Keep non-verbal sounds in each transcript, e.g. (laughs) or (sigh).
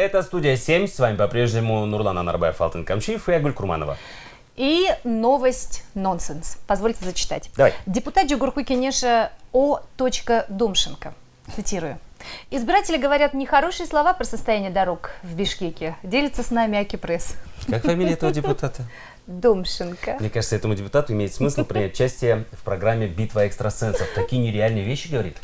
Это студия 7. С вами по-прежнему Нурлан Анарбаев, Алтын Камчиев и Агуль Курманова. И новость нонсенс. Позвольте зачитать. Давай. Депутат Джугурху Кенеша О. Домшенко. Цитирую. Избиратели говорят нехорошие слова про состояние дорог в Бишкеке. Делится с нами Аки Пресс. Как фамилия этого депутата? (laughs) Домшенко. Мне кажется, этому депутату имеет смысл принять участие в программе «Битва экстрасенсов». Такие нереальные вещи говорит.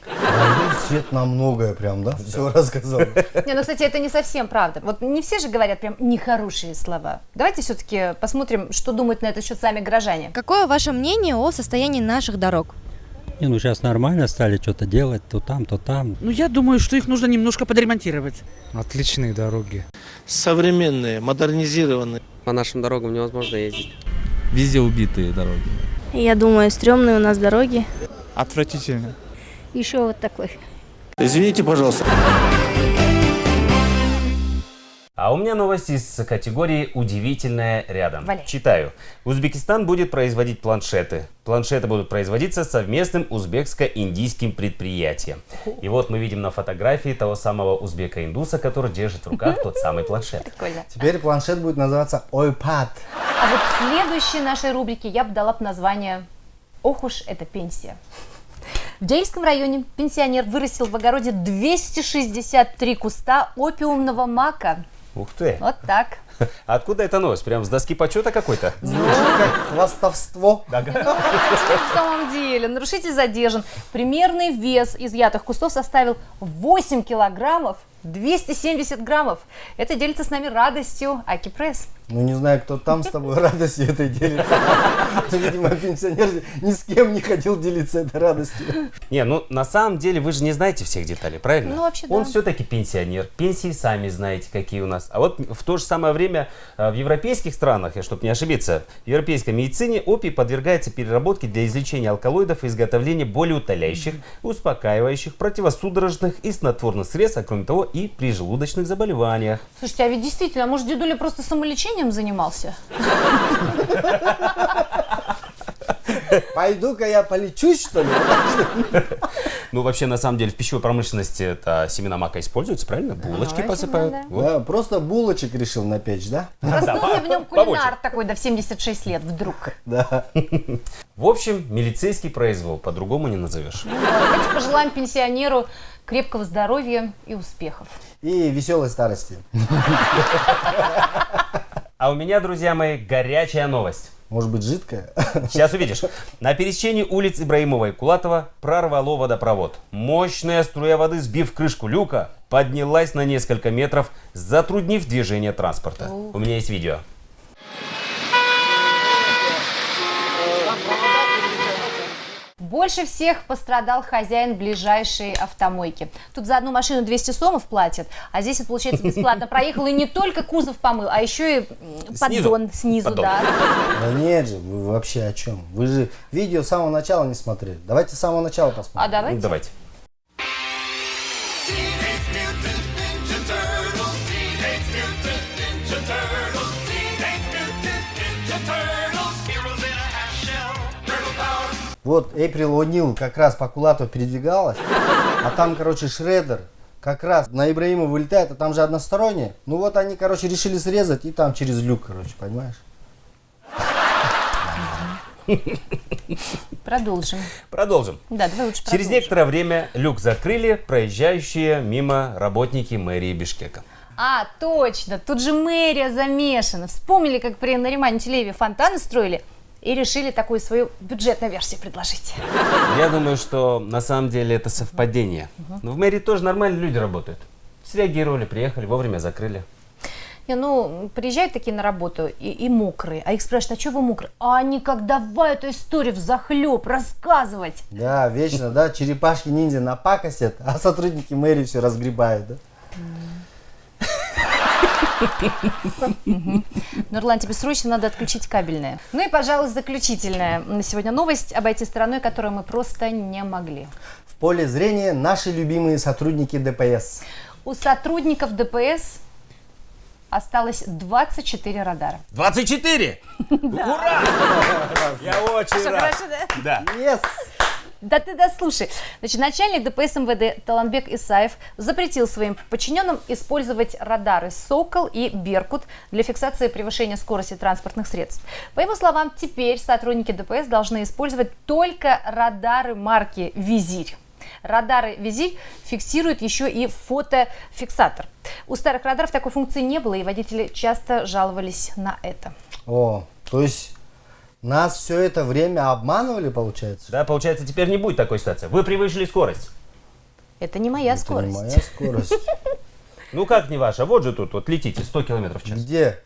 Свет на многое прям, да? Все рассказал. Не, ну, кстати, это не совсем правда. Вот не все же говорят прям нехорошие слова. Давайте все-таки посмотрим, что думают на этот счет сами горожане. Какое ваше мнение о состоянии наших дорог? Не, ну сейчас нормально стали что-то делать, то там, то там. Ну, я думаю, что их нужно немножко подремонтировать. Отличные дороги. современные, модернизированные. По нашим дорогам невозможно ездить. Везде убитые дороги. Я думаю, стрёмные у нас дороги. Отвратительно. Еще вот такой. Извините, пожалуйста. А у меня новость из категории «Удивительное рядом». Валяй. Читаю. Узбекистан будет производить планшеты. Планшеты будут производиться совместным узбекско-индийским предприятием. И вот мы видим на фотографии того самого узбека-индуса, который держит в руках тот самый (laughs) планшет. Прикольно. Теперь планшет будет называться iPad. А вот в следующей нашей рубрике я бы дала бы название «Ох уж эта пенсия». В Джейском районе пенсионер вырастил в огороде 263 куста опиумного мака. Ух ты! Вот так. (laughs) Откуда эта новость? Прям с доски почета какой-то? Как хвастовство. (laughs) На самом деле, нарушитель задержан. Примерный вес изъятых кустов составил 8 килограммов 270 граммов. Это делится с нами радостью Аки Пресс. Ну, не знаю, кто там с тобой радостью этой делится. (laughs) Но, Видимо, пенсионер ни с кем не хотел делиться этой радостью. Не, ну на самом деле вы же не знаете всех деталей, правильно? Ну, вообще, Он да. все-таки пенсионер. Пенсии сами знаете, какие у нас. А вот в то же самое время э, в европейских странах, чтобы не ошибиться, в европейской медицине опий подвергается переработке для излечения алкалоидов и изготовления более утоляющих, успокаивающих, противосудорожных и снотворных средств, а кроме того и при желудочных заболеваниях. Слушайте, а ведь действительно, а может, дедуля просто самолечением занимался? Пойду-ка я полечусь, что ли? Ну, вообще, на самом деле, в пищевой промышленности это семена мака используются, правильно? Булочки Точно, посыпают. да. Вот. Да, просто булочек решил напечь, да? Проснулся в нем побольше. кулинар такой, да в 76 лет вдруг. Да. В общем, милицейский произвол, по-другому не назовешь. Давайте пожелаем пенсионеру крепкого здоровья и успехов. И веселой старости. (laughs) А у меня, друзья мои, горячая новость. Может быть, жидкая? (laughs) Сейчас увидишь. На пересечении улиц Ибраимова и Кулатова прорвало водопровод. Мощная струя воды, сбив крышку люка, поднялась на несколько метров, затруднив движение транспорта. У меня есть видео. Больше всех пострадал хозяин ближайшей автомойки. Тут за одну машину 200 сомов платят, а здесь это получается бесплатно проехал и не только кузов помыл, а еще и поддон снизу, Поддон. да. Да нет же, вы вообще о чем? Вы же видео с самого начала не смотрели. Давайте с самого начала А посмотрим. давайте. Ну, давайте. Вот Эйприл О'Нил как раз по Кулату передвигалась, а там, короче, Шредер как раз на Ибраима вылетает, а там же одностороннее. Ну вот они, короче, решили срезать и там через люк, короче, понимаешь? Продолжим. Продолжим. Да, давай лучше Через некоторое время люк закрыли проезжающие мимо работники мэрии Бишкека. А, точно, тут же мэрия замешана. Вспомнили, как при Наримане Телееве фонтаны строили и решили такую свою бюджетную версию предложить. Я думаю, что на самом деле это совпадение. Но в мэрии тоже нормальные люди работают. Среагировали, приехали, вовремя закрыли. Не, ну, приезжают такие на работу и, и мокрые, а их спрашивают, а что вы мокрые? А они как давай эту историю в захлеб рассказывать. Да, вечно, да, черепашки-ниндзя напакостят, а сотрудники мэрии все разгребают, да? Нурлан, тебе срочно надо отключить кабельное. Ну и, пожалуй, заключительная на сегодня новость, обойти стороной, которую мы просто не могли. В поле зрения наши любимые сотрудники ДПС. У сотрудников ДПС осталось 24 радара. 24! (laughs) Ура! (laughs) Я очень рад. хорошо, да? Да. Yes! Да ты дослушай. Значит, начальник ДПС МВД Таланбек Исаев запретил своим подчиненным использовать радары «Сокол» и «Беркут» для фиксации превышения скорости транспортных средств. По его словам, теперь сотрудники ДПС должны использовать только радары марки «Визирь». Радары «Визирь» фиксируют еще и фотофиксатор. У старых радаров такой функции не было, и водители часто жаловались на это. О, то есть нас все это время обманывали, получается? Да, получается, теперь не будет такой ситуации. Вы превысили скорость. Это не моя Это скорость. не моя (laughs) скорость. Ну как не ваша? Вот же тут, вот летите 100 километров в час. Где?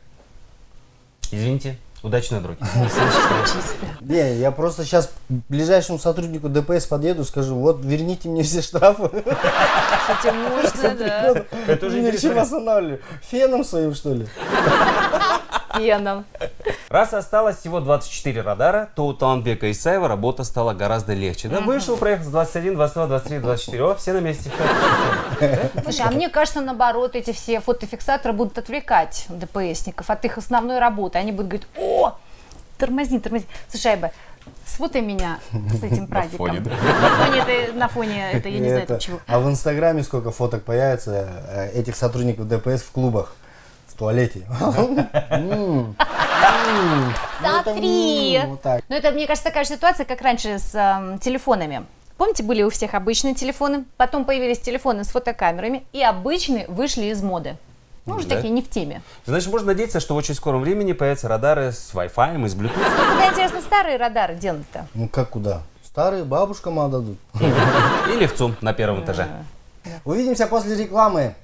Извините, удачной дороги. (laughs) Не, я просто сейчас к ближайшему сотруднику ДПС подъеду, скажу, вот верните мне все штрафы. Кстати, можно, да. Это уже интересно. Феном своим, что ли? Феном. Раз осталось всего 24 радара, то у Таланбека Исаева работа стала гораздо легче. Да, вышел, проехал с 21, 22, 23, 24. О, все на месте. Слушай, а мне кажется, наоборот, эти все фотофиксаторы будут отвлекать ДПСников от их основной работы. Они будут говорить, о, тормозни, тормозни. Слушай, Айба, сфотай меня с этим прадиком. фоне, да. На фоне, это, на фоне, это я не знаю, Это- это чего. А в Инстаграме сколько фоток появится э, этих сотрудников ДПС в клубах, в туалете. (laughs) М. М. Ну, это, Смотри. Но мне кажется, такая же ситуация, как раньше с эм, телефонами. Помните, были у всех обычные телефоны, потом появились телефоны с фотокамерами, и обычные вышли из моды. Ну, уже Да. такие не в теме. Значит, можно надеяться, что в очень скором времени появятся радары с Wi-Fi и с Bluetooth. Куда, интересно, старые радары денут-то? Ну как куда? Старые бабушкам отдадут. Или в ЦУМ на первом этаже. Увидимся после рекламы.